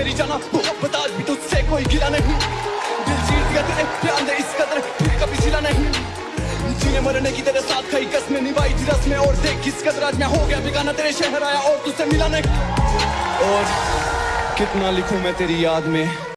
मेरी जाना। मोहब्बत आज भी तुझसे कोई गिला नहीं। दिल जीत गया तेरे प्यार ने इस कदर फिर कभी सिला नहीं। जीने मरने की तेरे साथ खाई कसमें निभाई थी रस्में, और देख किस कदर आज मैं हो गया बिगाना। तेरे शहर आया और तुझसे मिला नहीं। और कितना लिखूं मैं तेरी याद में?